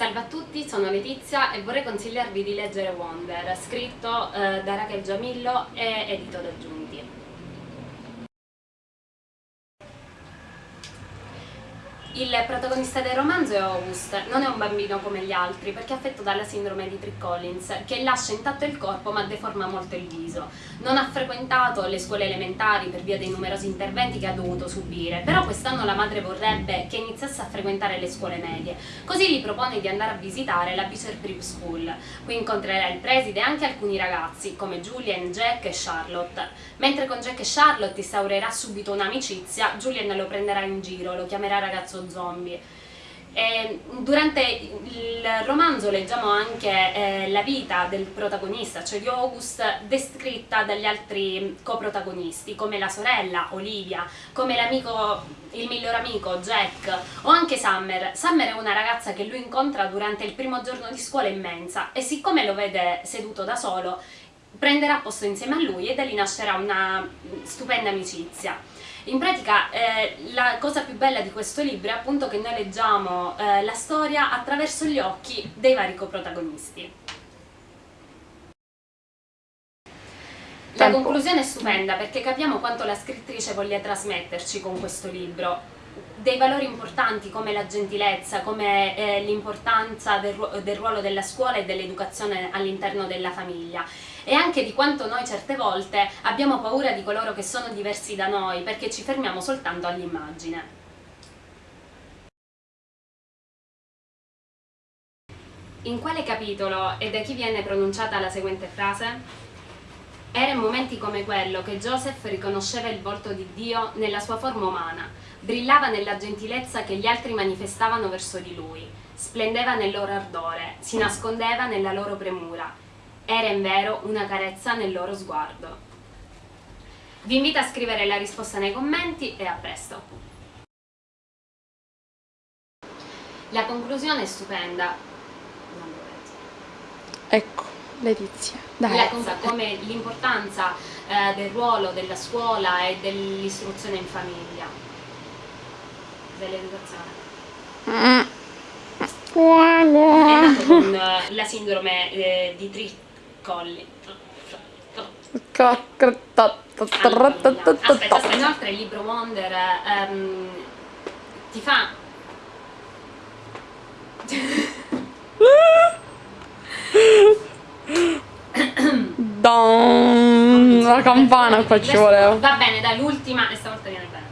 Salve a tutti, sono Letizia e vorrei consigliarvi di leggere Wonder, scritto eh, da Raquel Giamillo e edito da Giunti. Il protagonista del romanzo è August, non è un bambino come gli altri perché è affetto dalla sindrome di Trick Collins che lascia intatto il corpo ma deforma molto il viso. Non ha frequentato le scuole elementari per via dei numerosi interventi che ha dovuto subire, però quest'anno la madre vorrebbe che iniziasse a frequentare le scuole medie, così gli propone di andare a visitare la Beecher Prep School. Qui incontrerà il preside e anche alcuni ragazzi come Julian, Jack e Charlotte. Mentre con Jack e Charlotte instaurerà subito un'amicizia, Julian lo prenderà in giro, lo chiamerà ragazzo zombie. E durante il romanzo leggiamo anche eh, la vita del protagonista, cioè di August, descritta dagli altri coprotagonisti, come la sorella Olivia, come l'amico, il miglior amico Jack o anche Summer. Summer è una ragazza che lui incontra durante il primo giorno di scuola immensa e siccome lo vede seduto da solo, prenderà posto insieme a lui e da lì nascerà una stupenda amicizia. In pratica eh, la cosa più bella di questo libro è appunto che noi leggiamo eh, la storia attraverso gli occhi dei vari coprotagonisti. La conclusione è stupenda perché capiamo quanto la scrittrice voglia trasmetterci con questo libro dei valori importanti come la gentilezza, come eh, l'importanza del, del, ruolo della scuola e dell'educazione all'interno della famiglia e anche di quanto noi certe volte abbiamo paura di coloro che sono diversi da noi perché ci fermiamo soltanto all'immagine. In quale capitolo e da chi viene pronunciata la seguente frase? Era in momenti come quello che Joseph riconosceva il volto di Dio nella sua forma umana, brillava nella gentilezza che gli altri manifestavano verso di lui, splendeva nel loro ardore, si nascondeva nella loro premura, era invero una carezza nel loro sguardo. Vi invito a scrivere la risposta nei commenti e a presto! La conclusione è stupenda. Ecco, Letizia. Dai. La cosa come l'importanza eh, del ruolo della scuola e dell'istruzione in famiglia. Dell'educazione. Mm. È nato con uh, la sindrome eh, di Tritt colli. Aspetta, inoltre il libro Wonder um, ti fa... Don, la campana qua ci voleva. Va bene, dai, l'ultima e stavolta viene bene.